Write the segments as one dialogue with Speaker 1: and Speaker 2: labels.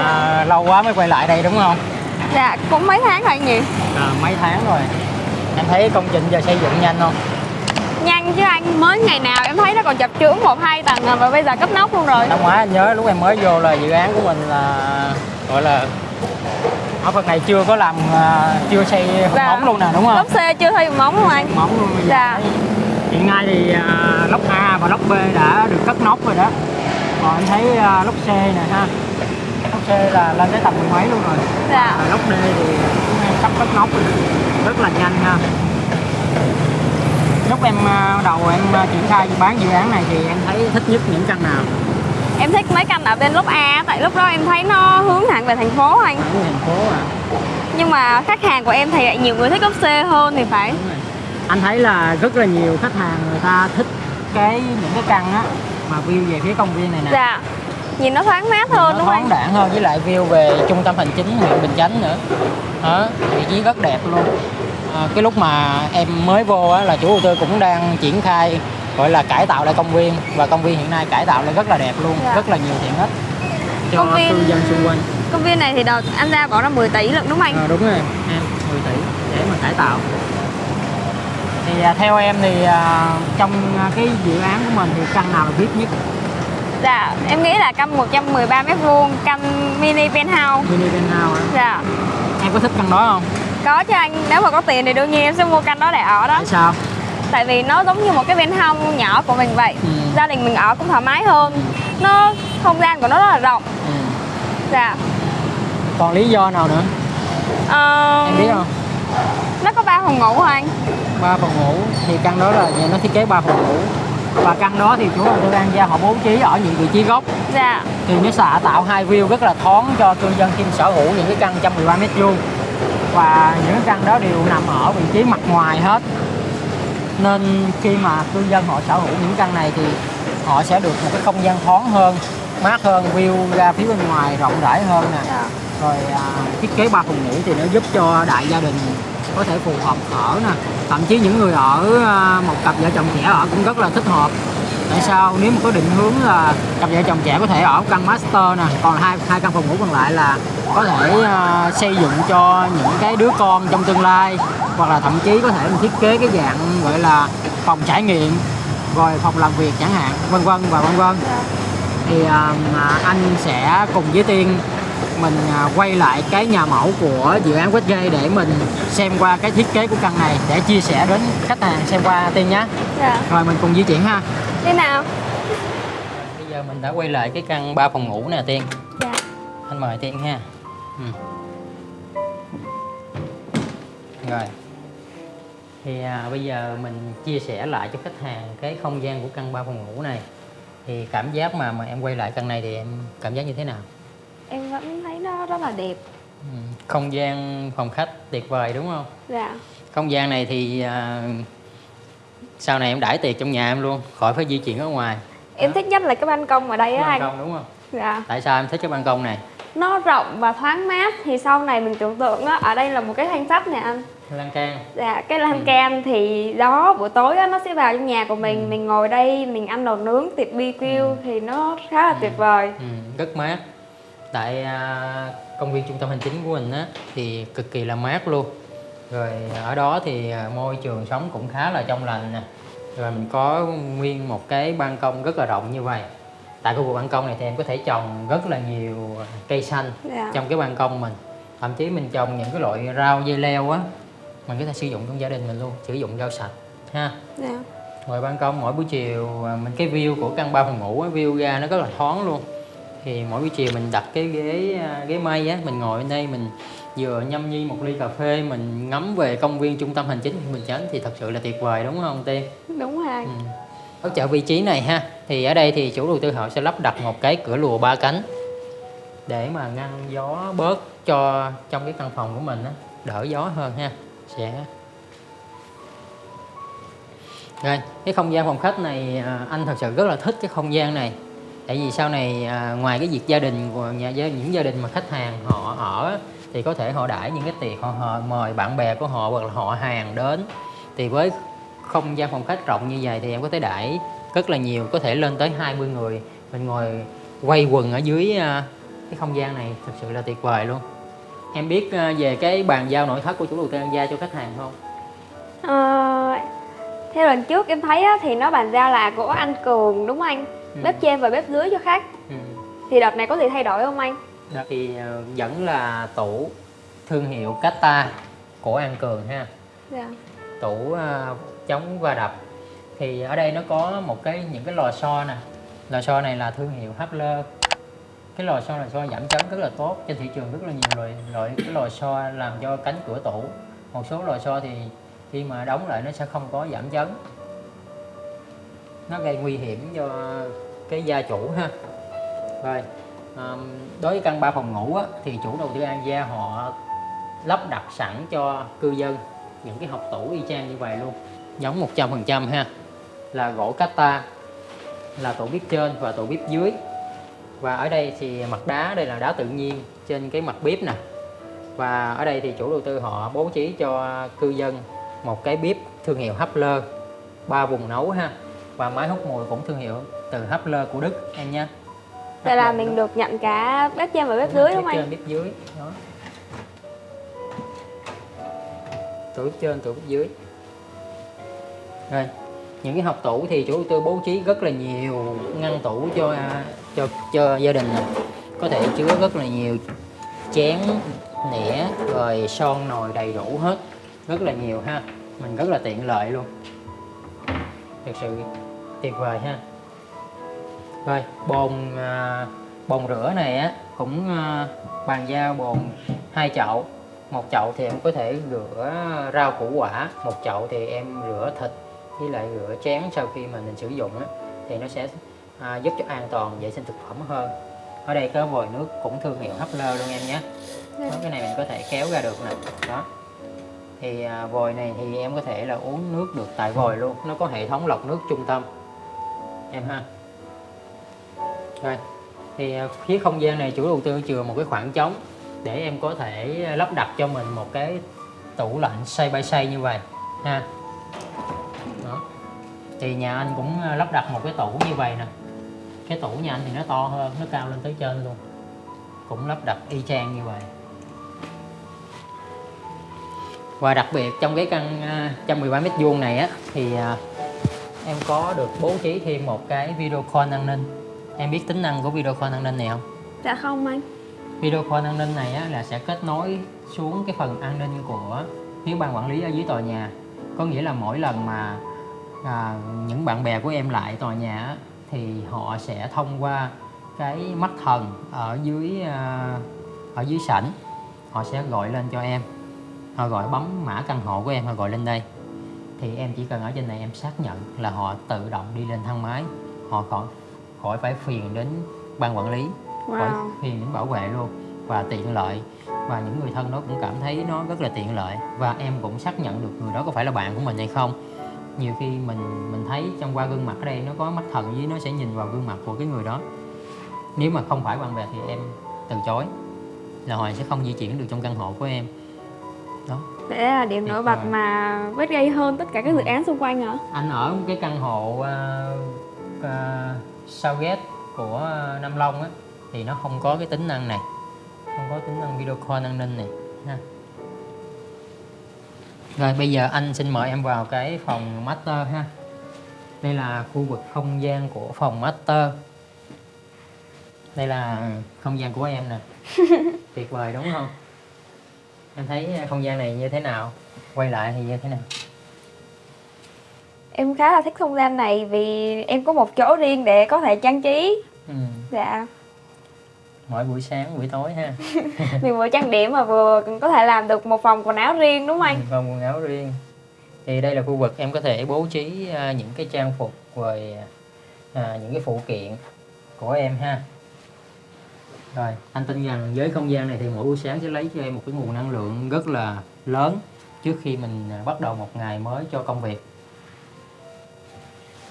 Speaker 1: à, lâu quá mới quay lại đây đúng không
Speaker 2: Dạ, cũng mấy tháng rồi anh nhỉ?
Speaker 1: à, mấy tháng rồi em thấy công trình giờ xây dựng nhanh không
Speaker 2: Nhanh chứ anh, mới ngày nào em thấy nó còn chập chững một hai tầng à, và bây giờ cấp nóc luôn rồi.
Speaker 1: năm ngoái anh nhớ lúc em mới vô là dự án của mình là gọi là ở phần này chưa có làm à, chưa xây
Speaker 2: Dạ.
Speaker 1: móng luôn nè đúng không
Speaker 2: Lốp xe chưa thay móng luôn anh.
Speaker 1: móng luôn bây giờ
Speaker 2: Dạ.
Speaker 1: hiện nay thì à, lốc A và lốc B đã được cất nóc rồi đó còn anh thấy à, lốc C nè ha là lên tới tầm mười mấy luôn rồi
Speaker 2: Dạ.
Speaker 1: Và lốc D thì cũng sắp cất nóc rồi rất là nhanh ha lúc em à, đầu em à, triển khai bán dự án này thì em thấy thích nhất những căn nào
Speaker 2: Em thích mấy căn ở bên lốp A tại lúc đó em thấy nó hướng thẳng về thành phố anh.
Speaker 1: ở thành phố à
Speaker 2: Nhưng mà khách hàng của em thì lại nhiều người thích lốp C hơn thì phải.
Speaker 1: Anh thấy là rất là nhiều khách hàng người ta thích cái những cái căn á mà view về phía công viên này nè
Speaker 2: Dạ. Nhìn nó thoáng mát hơn
Speaker 1: nó
Speaker 2: đúng không?
Speaker 1: thoáng
Speaker 2: anh?
Speaker 1: đãng hơn với lại view về trung tâm hành chính huyện Bình Chánh nữa. Đó vị trí rất đẹp luôn. À, cái lúc mà em mới vô á, là chủ đầu tư cũng đang triển khai gọi là cải tạo lại công viên. Và công viên hiện nay cải tạo lại rất là đẹp luôn
Speaker 2: Dạ.
Speaker 1: rất là nhiều tiện ích cho
Speaker 2: Công viên-
Speaker 1: cư dân xung quanh.
Speaker 2: Công viên này thì đợt anh ra bỏ ra 10 tỷ lận đúng không anh?
Speaker 1: à, đúng rồi em 10 tỷ để mà cải tạo. Thì à, theo em thì à, trong à, cái dự án của mình thì căn nào là VIP nhất
Speaker 2: Dạ, em nghĩ là căn 113 mét vuông, căn mini penthouse.
Speaker 1: mini penthouse á.
Speaker 2: Dạ.
Speaker 1: em có thích căn đó không
Speaker 2: Có chứ anh, nếu mà có tiền thì đương nhiên em sẽ mua căn đó để ở đó
Speaker 1: tại sao
Speaker 2: Tại vì nó giống như một cái penthouse nhỏ của mình vậy
Speaker 1: Ừ.
Speaker 2: Gia đình mình ở cũng thoải mái hơn Nó, không gian của nó rất là rộng
Speaker 1: ừ.
Speaker 2: Dạ
Speaker 1: còn lý do nào nữa
Speaker 2: Ờ,
Speaker 1: em biết không
Speaker 2: Nó có 3 phòng ngủ hả anh?
Speaker 1: ba phòng ngủ thì căn đó là nhà nó thiết kế ba phòng ngủ và căn đó thì chủ đầu tư An Giang họ bố trí ở những vị trí góc
Speaker 2: Dạ.
Speaker 1: Thì nó sẽ tạo hai view rất là thoáng cho cư dân khi sở hữu những cái căn 113 mét vuông. Và những cái căn đó đều nằm ở vị trí mặt ngoài hết. Nên khi mà cư dân họ sở hữu những căn này thì họ sẽ được một cái không gian thoáng hơn mát hơn view ra phía bên ngoài rộng rãi hơn nè.
Speaker 2: Dạ.
Speaker 1: Rồi à, thiết kế ba phòng ngủ thì nó giúp cho đại gia đình có thể phù hợp ở nè. Thậm chí những người ở à, một cặp vợ chồng trẻ ở cũng rất là thích hợp. Tại sao? Nếu mà có định hướng là cặp vợ chồng trẻ có thể ở căn master nè còn hai hai căn phòng ngủ còn lại là có thể uh, xây dựng cho những cái đứa con trong tương lai hoặc là thậm chí có thể mình thiết kế cái dạng gọi là phòng trải nghiệm rồi phòng làm việc chẳng hạn vân vân và vân vân. Thì uh, anh sẽ cùng với Tiên mình à, quay lại cái nhà mẫu của dự án Westgate để mình xem qua cái thiết kế của căn này để chia sẻ đến khách hàng xem qua Tiên nhé.
Speaker 2: Dạ.
Speaker 1: Rồi mình cùng di chuyển ha.
Speaker 2: Thế nào?
Speaker 1: bây giờ mình đã quay lại cái căn 3 phòng ngủ nè Tiên.
Speaker 2: Dạ.
Speaker 1: Anh mời Tiên ha. Ừ. rồi. Thì à, bây giờ mình chia sẻ lại cho khách hàng cái không gian của căn 3 phòng ngủ này. Thì cảm giác mà mà em quay lại căn này thì em cảm giác như thế nào
Speaker 2: Em vẫn thấy nó rất là đẹp.
Speaker 1: Ừ, không gian phòng khách tuyệt vời đúng không?
Speaker 2: Dạ.
Speaker 1: Không gian này thì à, sau này em đãi tiệc trong nhà em luôn khỏi phải di chuyển ở ngoài.
Speaker 2: Em thích nhất là cái ban công ở đây á
Speaker 1: ban
Speaker 2: anh.
Speaker 1: công đúng không?
Speaker 2: Dạ.
Speaker 1: Tại sao em thích cái ban công này?
Speaker 2: Nó rộng và thoáng mát Thì sau này mình tưởng tượng á, ở đây là một cái thanh sắt nè anh.
Speaker 1: Lan can.
Speaker 2: Dạ, cái lan
Speaker 1: Ừ.
Speaker 2: can thì đó buổi tối á, nó sẽ vào trong nhà của mình. Mình ngồi đây, mình ăn đồ nướng, tiệc BQ Thì nó khá là tuyệt vời.
Speaker 1: Ừ, rất mát tại à, công viên trung tâm hành chính của mình á thì cực kỳ là mát luôn. Rồi ở đó thì à, môi trường sống cũng khá là trong lành nè. Rồi mình có nguyên một cái ban công rất là rộng như vậy. Tại khu vực ban công này thì em có thể trồng rất là nhiều cây xanh
Speaker 2: Dạ.
Speaker 1: trong cái ban công mình. Thậm chí mình trồng những cái loại rau dây leo á mình có thể sử dụng trong gia đình mình luôn sử dụng rau sạch ha.
Speaker 2: Dạ.
Speaker 1: ngoài ban công mỗi buổi chiều à, mình cái view của căn ba phòng ngủ á, view ra nó rất là thoáng luôn thì mỗi buổi chiều mình đặt cái ghế à, ghế mây á mình ngồi bên đây mình vừa nhâm nhi một ly cà phê mình ngắm về công viên trung tâm hành chính huyện Bình Chánh thì thật sự là tuyệt vời đúng không Tiên?
Speaker 2: Đúng rồi.
Speaker 1: Ừ. Ở chợ vị trí này ha thì ở đây thì chủ đầu tư họ sẽ lắp đặt một cái cửa lùa ba cánh để mà ngăn gió bớt cho trong cái căn phòng của mình á đỡ gió hơn ha sẽ rồi cái không gian phòng khách này à, anh thật sự rất là thích cái không gian này tại vì sau này à, ngoài cái việc gia đình của nhà với những gia đình mà khách hàng họ ở thì có thể họ đãi những cái tiệc họ, họ mời bạn bè của họ hoặc là họ hàng đến. Thì với không gian phòng khách rộng như vậy thì em có thể đãi rất là nhiều có thể lên tới 20 người. Mình ngồi quay quần ở dưới à, cái không gian này thực sự là tuyệt vời luôn. Em biết à, về cái bàn giao nội thất của chủ đầu tư An Gia cho khách hàng không?
Speaker 2: À, theo lần trước em thấy á, thì nó bàn giao là của anh Cường đúng không anh?
Speaker 1: Ừ.
Speaker 2: Bếp trên và bếp dưới cho khách.
Speaker 1: ừ.
Speaker 2: Thì đợt này có gì thay đổi không anh?
Speaker 1: Đó thì ờ, vẫn là tủ thương hiệu Kata của An Cường ha
Speaker 2: Dạ.
Speaker 1: tủ ờ, chống va đập thì ở đây nó có một cái những cái lò xo nè lò xo này là thương hiệu Hapler cái lò xo là xo giảm chấn rất là tốt trên thị trường rất là nhiều loại loại cái lò xo làm cho cánh cửa tủ một số lò xo thì khi mà đóng lại nó sẽ không có giảm chấn nó gây nguy hiểm cho cái gia chủ ha. Rồi ờm, đối với căn 3 phòng ngủ á, thì chủ đầu tư An Gia họ lắp đặt sẵn cho cư dân những cái học tủ y chang như vậy luôn. Giống 100% ha. Là gỗ cata là tủ bếp trên và tủ bếp dưới. Và ở đây thì mặt đá đây là đá tự nhiên trên cái mặt bếp nè. Và ở đây thì chủ đầu tư họ bố trí cho cư dân một cái bếp thương hiệu Hapler ba vùng nấu ha và máy hút mùi cũng thương hiệu từ Hapler của Đức em nha.
Speaker 2: Vậy là mình được nhận cả bếp trên và bếp dưới đúng không
Speaker 1: bếp
Speaker 2: anh?
Speaker 1: trên bếp dưới đó. Tủ bếp trên tủ bếp dưới. Rồi những cái học tủ thì chủ đầu tư bố trí rất là nhiều ngăn tủ cho cho cho gia đình nè. Có thể chứa rất là nhiều chén nĩa rồi son nồi đầy đủ hết. Rất là nhiều ha mình rất là tiện lợi luôn thực sự tuyệt vời ha. Rồi bồn à, bồn rửa này á cũng à, bàn giao bồn hai chậu. Một chậu thì em có thể rửa rau củ quả một chậu thì em rửa thịt với lại rửa chén sau khi mà mình sử dụng á thì nó sẽ à, giúp cho an toàn vệ sinh thực phẩm hơn. Ở đây có vòi nước cũng thương hiệu Hấp Lơ luôn em nhé. Đó, cái này mình có thể kéo ra được nè. Đó thì à, vòi này thì em có thể là uống nước được tại vòi luôn. Nó có hệ thống lọc nước trung tâm. Em ha. Rồi. Thì à, phía không gian này chủ đầu tư chừa một cái khoảng trống để em có thể lắp đặt cho mình một cái tủ lạnh xây bay xây như vậy, ha. Đó. Thì nhà anh cũng à, lắp đặt một cái tủ như vậy nè. Cái tủ nhà anh thì nó to hơn, nó cao lên tới trên luôn. Cũng lắp đặt y chang như vậy và đặc biệt trong cái căn à, 113 mét vuông này á thì à, em có được bố trí thêm một cái video call an ninh. Em biết tính năng của video call an ninh này không?
Speaker 2: Dạ không anh.
Speaker 1: video call an ninh này á, là sẽ kết nối xuống cái phần an ninh của phía ban quản lý ở dưới tòa nhà. Có nghĩa là mỗi lần mà à, những bạn bè của em lại tòa nhà á, thì họ sẽ thông qua cái mắt thần ở dưới à, ở dưới sảnh. Họ sẽ gọi lên cho em họ gọi bấm mã căn hộ của em họ gọi lên đây. Thì em chỉ cần ở trên này em xác nhận là họ tự động đi lên thang máy. Họ khỏi khỏi phải phiền đến ban quản lý khỏi
Speaker 2: Wow.
Speaker 1: phiền đến bảo vệ luôn. Và tiện lợi. Và những người thân đó cũng cảm thấy nó rất là tiện lợi. Và em cũng xác nhận được người đó có phải là bạn của mình hay không. Nhiều khi mình mình thấy trong qua gương mặt ở đây nó có mắt thần với nó sẽ nhìn vào gương mặt của cái người đó. Nếu mà không phải bạn bè thì em từ chối là họ sẽ không di chuyển được trong căn hộ của em đó.
Speaker 2: Để là điểm nổi bật
Speaker 1: vời.
Speaker 2: mà vết gây hơn tất cả các dự án xung quanh hả?
Speaker 1: anh ở một cái căn hộ uh, uh, Southgate của à, Nam Long á thì nó không có cái tính năng này không có tính năng video call an ninh này ha. Rồi bây giờ anh xin mời em vào cái phòng master ha. Đây là khu vực không gian của phòng master. Đây là không gian của em nè. Tuyệt vời đúng không em thấy không gian này như thế nào quay lại thì như thế nào
Speaker 2: Em khá là thích không gian này vì em có một chỗ riêng để có thể trang trí.
Speaker 1: ừ.
Speaker 2: Dạ.
Speaker 1: mỗi buổi sáng buổi tối ha
Speaker 2: Mình vừa trang điểm mà vừa có thể làm được một phòng quần áo riêng đúng không anh?
Speaker 1: phòng quần áo riêng thì đây là khu vực em có thể bố trí à, những cái trang phục rồi à, những cái phụ kiện của em ha rồi anh tin rằng với không gian này thì mỗi buổi sáng sẽ lấy cho em một cái nguồn năng lượng rất là lớn trước khi mình à, bắt đầu một ngày mới cho công việc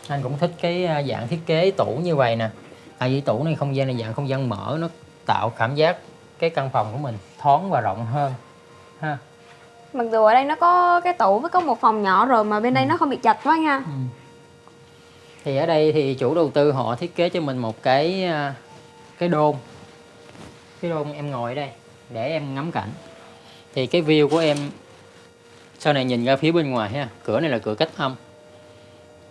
Speaker 1: anh cũng thích cái à, dạng thiết kế tủ như vậy nè tại vì tủ này không gian này dạng không gian mở nó tạo cảm giác cái căn phòng của mình thoáng và rộng hơn ha
Speaker 2: Mặc dù ở đây nó có cái tủ với có một phòng nhỏ rồi mà bên đây
Speaker 1: Ừ.
Speaker 2: nó không bị chật quá anh ha.
Speaker 1: Ừ. thì ở đây thì chủ đầu tư họ thiết kế cho mình một cái à, cái đôn cái rôn em ngồi ở đây để em ngắm cảnh. Thì cái view của em sau này nhìn ra phía bên ngoài ha cửa này là cửa cách âm.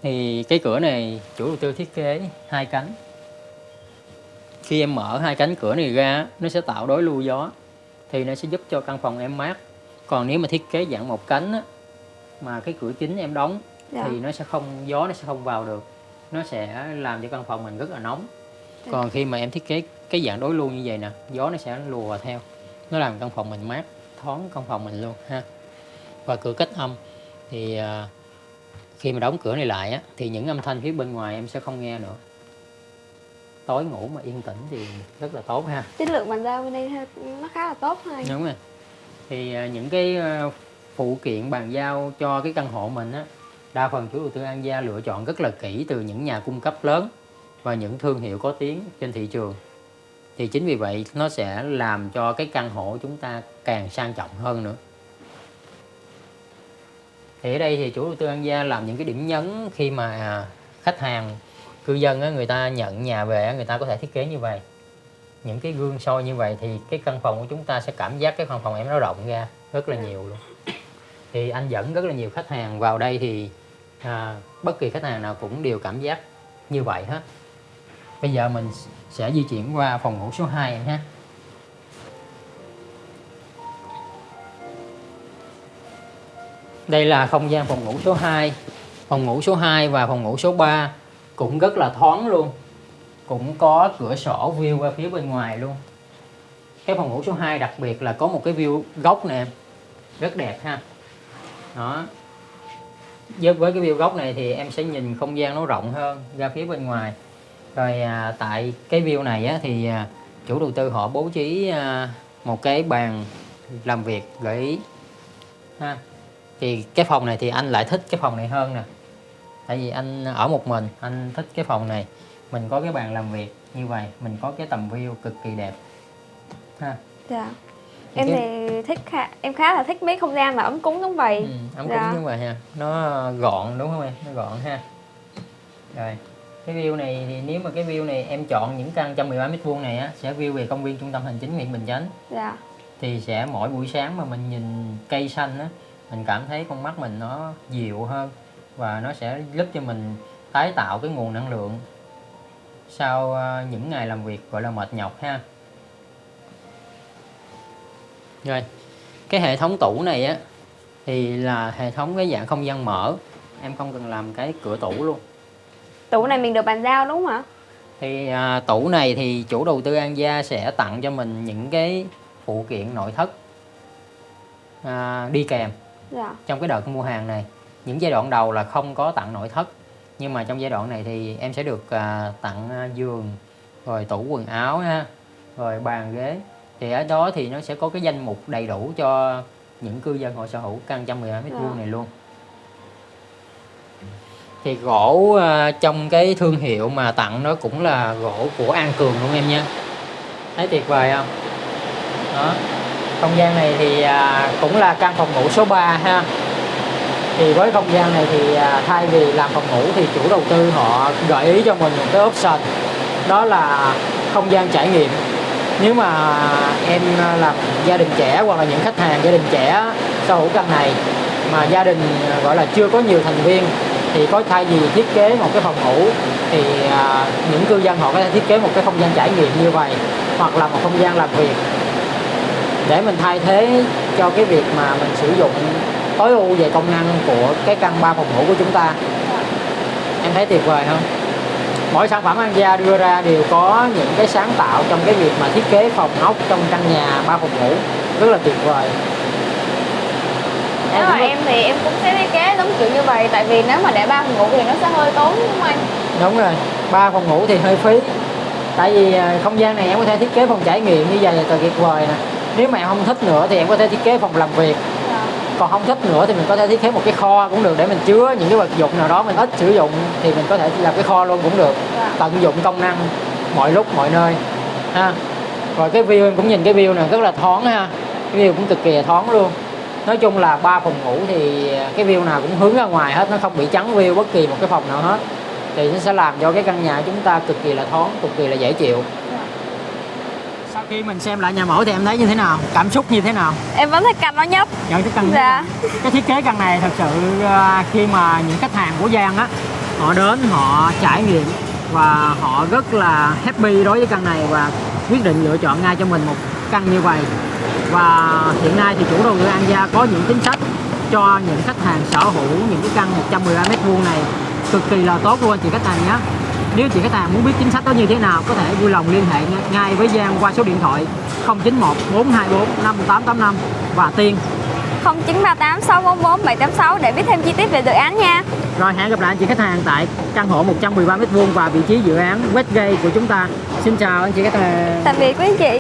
Speaker 1: Thì cái cửa này chủ đầu tư thiết kế hai cánh. Khi em mở hai cánh cửa này ra nó sẽ tạo đối lưu gió thì nó sẽ giúp cho căn phòng em mát. Còn nếu mà thiết kế dạng một cánh á, mà cái cửa chính em đóng
Speaker 2: Dạ.
Speaker 1: thì nó sẽ không gió nó sẽ không vào được. Nó sẽ làm cho căn phòng mình rất là nóng. Còn khi mà em thiết kế cái dạng đối lưu như vậy nè gió nó sẽ lùa theo. Nó làm căn phòng mình mát thoáng căn phòng mình luôn ha. Và cửa cách âm thì à, khi mà đóng cửa này lại á, thì những âm thanh phía bên ngoài em sẽ không nghe nữa. Tối ngủ mà yên tĩnh thì rất là tốt ha.
Speaker 2: Chất lượng bàn giao bên đây nó khá là tốt thôi.
Speaker 1: Đúng rồi. Thì à, những cái à, phụ kiện bàn giao cho cái căn hộ mình á đa phần chủ đầu tư An Gia lựa chọn rất là kỹ từ những nhà cung cấp lớn và những thương hiệu có tiếng trên thị trường. Thì chính vì vậy nó sẽ làm cho cái căn hộ của chúng ta càng sang trọng hơn nữa. Thì ở đây thì chủ đầu tư An Gia làm những cái điểm nhấn khi mà à, khách hàng cư dân người ta nhận nhà về người ta có thể thiết kế như vậy. Những cái gương soi như vậy thì cái căn phòng của chúng ta sẽ cảm giác cái căn phòng em nó rộng ra rất là nhiều luôn. Thì anh dẫn rất là nhiều khách hàng vào đây thì à, bất kỳ khách hàng nào cũng đều cảm giác như vậy hết bây giờ mình sẽ di chuyển qua phòng ngủ số 2 em ha đây là không gian phòng ngủ số 2 phòng ngủ số 2 và phòng ngủ số 3 cũng rất là thoáng luôn. Cũng có cửa sổ view qua phía bên ngoài luôn. Cái phòng ngủ số 2 đặc biệt là có một cái view góc nè. Em rất đẹp ha. Đó. Với với cái view góc này thì em sẽ nhìn không gian nó rộng hơn ra phía bên ngoài rồi à, tại cái view này á, thì à, chủ đầu tư họ bố trí à, một cái bàn làm việc gợi ý. Ha thì cái phòng này thì anh lại thích cái phòng này hơn nè. Tại vì anh ở một mình anh thích cái phòng này. Mình có cái bàn làm việc như vậy mình có cái tầm view cực kỳ đẹp. Ha.
Speaker 2: Dạ.
Speaker 1: Thì
Speaker 2: em
Speaker 1: cái-
Speaker 2: thì thích khá, em khá là thích mấy không gian mà ấm cúng giống vậy.
Speaker 1: Ừ, ấm
Speaker 2: Dạ.
Speaker 1: cúng như vậy ha. Nó gọn đúng không em? Nó gọn ha. Rồi cái view này thì nếu mà cái view này em chọn những căn 113 mét vuông này á sẽ view về công viên trung tâm hành chính huyện Bình Chánh.
Speaker 2: Dạ.
Speaker 1: Thì sẽ mỗi buổi sáng mà mình nhìn cây xanh á mình cảm thấy con mắt mình nó dịu hơn và nó sẽ giúp cho mình tái tạo cái nguồn năng lượng sau ờ, những ngày làm việc gọi là mệt nhọc ha. Rồi cái hệ thống tủ này á thì là hệ thống cái dạng không gian mở. Em không cần làm cái cửa tủ luôn
Speaker 2: tủ này mình được bàn giao đúng không ạ?
Speaker 1: Thì à, tủ này thì chủ đầu tư An Gia sẽ tặng cho mình những cái phụ kiện nội thất à, đi kèm
Speaker 2: dạ.
Speaker 1: trong cái đợt mua hàng này. Những giai đoạn đầu là không có tặng nội thất nhưng mà trong giai đoạn này thì em sẽ được à, tặng à, giường rồi tủ quần áo ha rồi bàn ghế. Thì ở đó thì nó sẽ có cái danh mục đầy đủ cho những cư dân họ sở hữu căn 112 mét vuông
Speaker 2: Dạ.
Speaker 1: này luôn thì gỗ ờ, trong cái thương hiệu mà tặng nó cũng là gỗ của An Cường luôn em nha thấy tuyệt vời không? Đó. Không gian này thì à, cũng là căn phòng ngủ số 3 ha. Thì với không gian này thì à, thay vì làm phòng ngủ thì chủ đầu tư họ gợi ý cho mình một cái option. Đó là không gian trải nghiệm. Nếu mà em à, làm gia đình trẻ hoặc là những khách hàng gia đình trẻ sở hữu căn này mà gia đình gọi là chưa có nhiều thành viên thì có thay vì thiết kế một cái phòng ngủ thì à, những cư dân họ có thể thiết kế một cái không gian trải nghiệm như vậy hoặc là một không gian làm việc. Để mình thay thế cho cái việc mà mình sử dụng tối ưu về công năng của cái căn ba phòng ngủ của chúng ta. Em thấy tuyệt vời không? Mỗi sản phẩm An Gia đưa ra đều có những cái sáng tạo trong cái việc mà thiết kế phòng ốc trong căn nhà ba phòng ngủ rất là tuyệt vời
Speaker 2: nếu mà em thì em cũng sẽ thiết kế giống kiểu như vậy tại vì nếu mà để ba phòng ngủ thì nó sẽ hơi tốn đúng không anh
Speaker 1: đúng rồi ba phòng ngủ thì hơi phí. Tại vì à, không gian này em có thể thiết kế phòng trải nghiệm như vậy là tuyệt vời nè. Nếu mà em không thích nữa thì em có thể thiết kế phòng làm việc.
Speaker 2: Dạ.
Speaker 1: Còn không thích nữa thì mình có thể thiết kế một cái kho cũng được để mình chứa những cái vật dụng nào đó mình ít sử dụng thì mình có thể làm cái kho luôn cũng được.
Speaker 2: Dạ.
Speaker 1: Tận dụng công năng mọi lúc mọi nơi ha. Rồi cái view em cũng nhìn cái view này rất là thoáng ha. Cái view cũng cực kỳ là thoáng luôn nói chung là ba phòng ngủ thì cái view nào cũng hướng ra ngoài hết nó không bị chắn view bất kỳ một cái phòng nào hết. Thì nó sẽ làm cho cái căn nhà chúng ta cực kỳ là thoáng cực kỳ là dễ chịu. Sau khi mình xem lại nhà mẫu thì em thấy như thế nào? Cảm xúc như thế nào?
Speaker 2: Em vẫn thích căn nó nhất
Speaker 1: nhận cái căn
Speaker 2: Dạ.
Speaker 1: cái thiết kế căn này thật sự à, khi mà những khách hàng của Giang á họ đến họ trải nghiệm và họ rất là happy đối với căn này và quyết định lựa chọn ngay cho mình một căn như vậy. Và hiện nay thì chủ đầu tư An Gia có những chính sách cho những khách hàng sở hữu những cái căn 113 mét vuông này cực kỳ là tốt luôn anh chị khách hàng nhé. Nếu chị khách hàng muốn biết chính sách đó như thế nào có thể vui lòng liên hệ ngay với Giang qua số điện thoại 091 424 5885 và Tiên.
Speaker 2: 0938 644 786 để biết thêm chi tiết về dự án nha.
Speaker 1: Rồi, hẹn gặp lại anh chị khách hàng tại căn hộ 113 m2 và vị trí dự án Westgate của chúng ta. Xin chào anh chị khách hàng.
Speaker 2: tạm biệt quý anh chị